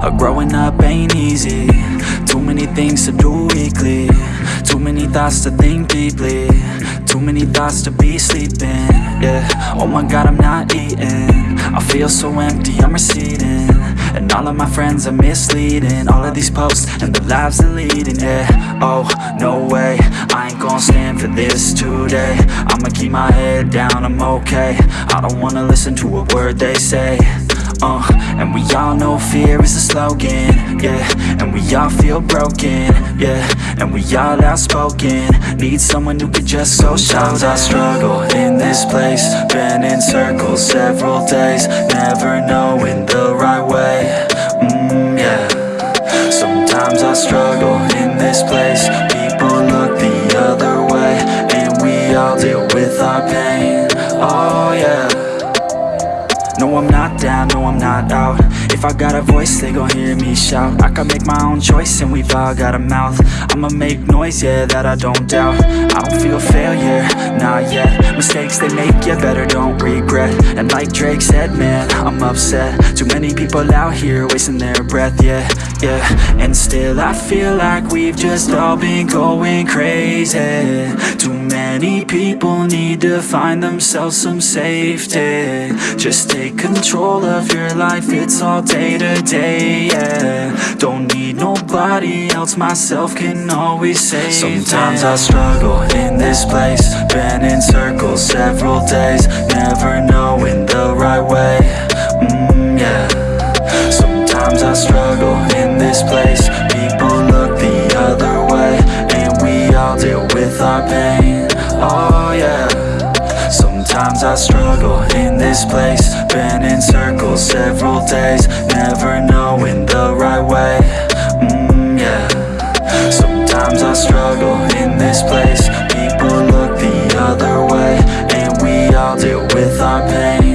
Uh, growing up ain't easy. Too many things to do weekly. Too many thoughts to think deeply. Too many thoughts to be sleeping. Yeah, oh my god I'm not eating. I feel so empty, I'm receding. And all of my friends are misleading. All of these posts and the lives they're leading Yeah, oh, no way. I ain't gon' stand for this today. I'ma keep my head down, I'm okay. I don't wanna listen to a word they say uh, and we all know fear is a slogan, yeah. And we all feel broken, yeah. And we all outspoken. Need someone who could just so Sometimes I struggle in this place. Been in circles several days Never knowing the right way, mm, yeah. Sometimes I struggle in this place. People look the other way And we all deal with our pain, oh yeah not down, no, I'm not out. If I got a voice, they gon' hear me shout. I can make my own choice and we've all got a mouth. I'ma make noise, yeah, that I don't doubt. I don't feel failure, not yet. Mistakes they make, yeah, better don't regret. And like Drake said, man, I'm upset. Too many people out here wasting their breath, yeah, yeah And still I feel like we've just all been going crazy. Too many people need to find themselves some safety. Just take control of your life, it's all day to day, yeah. Don't need nobody else, myself can always save Sometimes I struggle in this place Been in circles several days my pain, oh yeah. Sometimes I struggle in this place. Been in circles several days Never knowing the right way, mmm yeah. Sometimes I struggle in this place. People look the other way And we all deal with our pain.